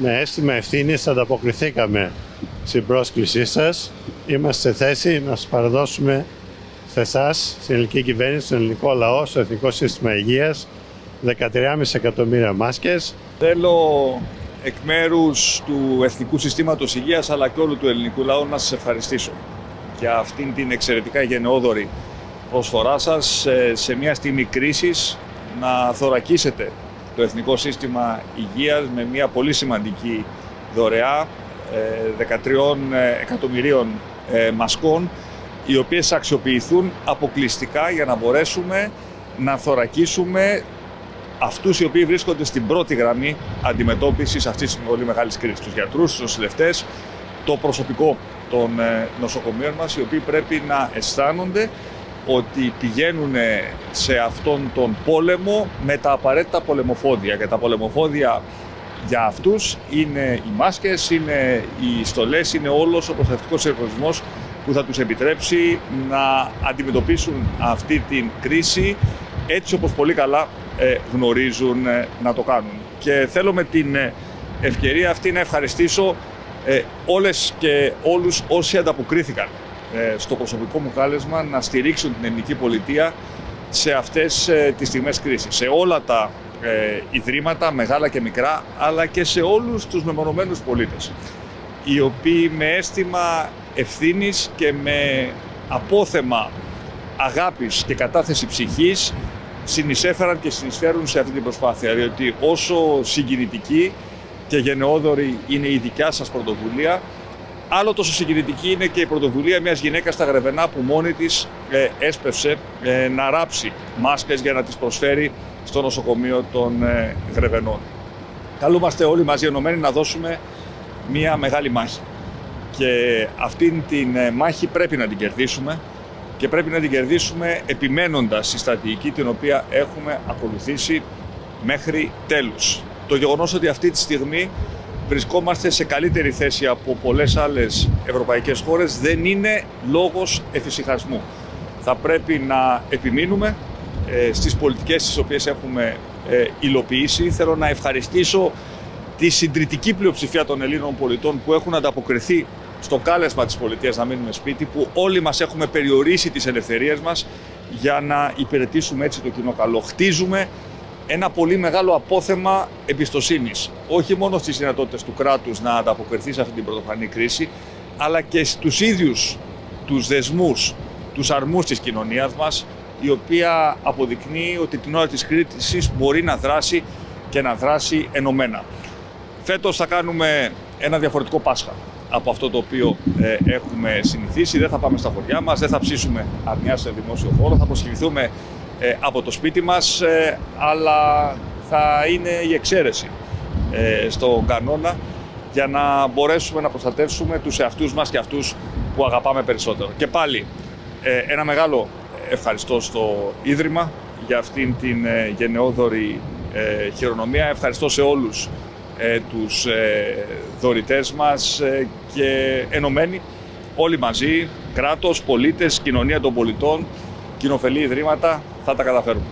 Με αίσθημα ευθύνης ανταποκριθήκαμε στην πρόσκλησή σας. Είμαστε σε θέση να σας παραδώσουμε σε εσάς, στην ελληνική κυβέρνηση, στον ελληνικό λαό, στο Εθνικό Σύστημα Υγείας, 13,5 εκατομμύρια μάσκες. Θέλω εκ μέρους του Εθνικού Συστήματος Υγείας αλλά και όλου του ελληνικού λαού να σας ευχαριστήσω για αυτήν την εξαιρετικά γενναιόδορη προσφορά σας σε μια στιγμή κρίσης να θωρακίσετε το Εθνικό Σύστημα Υγείας με μια πολύ σημαντική δωρεά 13 ε, εκατομμυρίων ε, μασκών οι οποίες αξιοποιηθούν αποκλειστικά για να μπορέσουμε να θωρακίσουμε αυτούς οι οποίοι βρίσκονται στην πρώτη γραμμή αντιμετώπισης αυτής της πολύ μεγάλης κρίσης. Τους γιατρούς, τους νοσηλευτές, το προσωπικό των ε, νοσοκομείων μας, οι οποίοι πρέπει να αισθάνονται ότι πηγαίνουν σε αυτόν τον πόλεμο με τα απαραίτητα πολεμοφόδια. Και τα πολεμοφόδια για αυτούς είναι οι μάσκες, είναι οι στολές, είναι όλος ο προστατευτικός εργοσμός που θα τους επιτρέψει να αντιμετωπίσουν αυτή την κρίση έτσι όπως πολύ καλά ε, γνωρίζουν ε, να το κάνουν. Και θέλω με την ε, ευκαιρία αυτή να ευχαριστήσω όλες και όλους όσοι ανταποκρίθηκαν στο προσωπικό μου κάλεσμα να στηρίξουν την ελληνική πολιτεία σε αυτές τις στιγμές κρίσης. Σε όλα τα ε, ιδρύματα, μεγάλα και μικρά, αλλά και σε όλους τους μεμονωμένους πολίτες, οι οποίοι με αίσθημα ευθύνης και με απόθεμα αγάπης και κατάθεση ψυχής συνεισέφεραν και συνεισφέρουν σε αυτή την προσπάθεια, διότι όσο συγκινητική και γενναιόδορη είναι η δικιά σας πρωτοβουλία, Άλλο τόσο συγκινητική είναι και η πρωτοβουλία μιας γυναίκας στα Γρεβενά που μόνη της ε, έσπευσε ε, να ράψει μάσκες για να τις προσφέρει στο νοσοκομείο των ε, Γρεβενών. Καλούμαστε όλοι μαζί ενωμένοι να δώσουμε μια μεγάλη μάχη. Και αυτήν την ε, μάχη πρέπει να την κερδίσουμε και πρέπει να την κερδίσουμε επιμένοντας στη στρατηγική την οποία έχουμε ακολουθήσει μέχρι τέλους. Το γεγονός ότι αυτή τη στιγμή βρισκόμαστε σε καλύτερη θέση από πολλές άλλες ευρωπαϊκές χώρες δεν είναι λόγος εφησυχασμού. Θα πρέπει να επιμείνουμε ε, στις πολιτικές τις οποίες έχουμε ε, υλοποιήσει. Θέλω να ευχαριστήσω τη συντριπτική πλειοψηφία των Ελλήνων πολιτών που έχουν ανταποκριθεί στο κάλεσμα της πολιτείας να μείνουμε σπίτι, που όλοι μας έχουμε περιορίσει τις ελευθερίες μας για να υπηρετήσουμε έτσι το κοινό καλό. Χτίζουμε ένα πολύ μεγάλο απόθεμα εμπιστοσύνης. Όχι μόνο στις δυνατότητες του κράτους να ανταποκριθεί σε αυτή την πρωτοφανή κρίση, αλλά και στους ίδιους τους δεσμούς, τους αρμούς της κοινωνίας μας, η οποία αποδεικνύει ότι την ώρα της κρίσης μπορεί να δράσει και να δράσει ενωμένα. Φέτος θα κάνουμε ένα διαφορετικό Πάσχα από αυτό το οποίο ε, έχουμε συνηθίσει. Δεν θα πάμε στα χωριά μας, δεν θα ψήσουμε αρνιά σε δημόσιο χώρο, θα προσχηρηθούμε ε, από το σπίτι μας, ε, αλλά θα είναι η εξαίρεση ε, στον κανόνα για να μπορέσουμε να προστατεύσουμε τους εαυτούς μας και αυτούς που αγαπάμε περισσότερο. Και πάλι ένα μεγάλο ευχαριστώ στο Ίδρυμα για αυτήν την γενναιόδορη χειρονομία. Ευχαριστώ σε όλους τους δωρητές μας και ενωμένοι όλοι μαζί, κράτος, πολίτες, κοινωνία των πολιτών, κοινοφελή ιδρύματα, θα τα καταφέρουμε.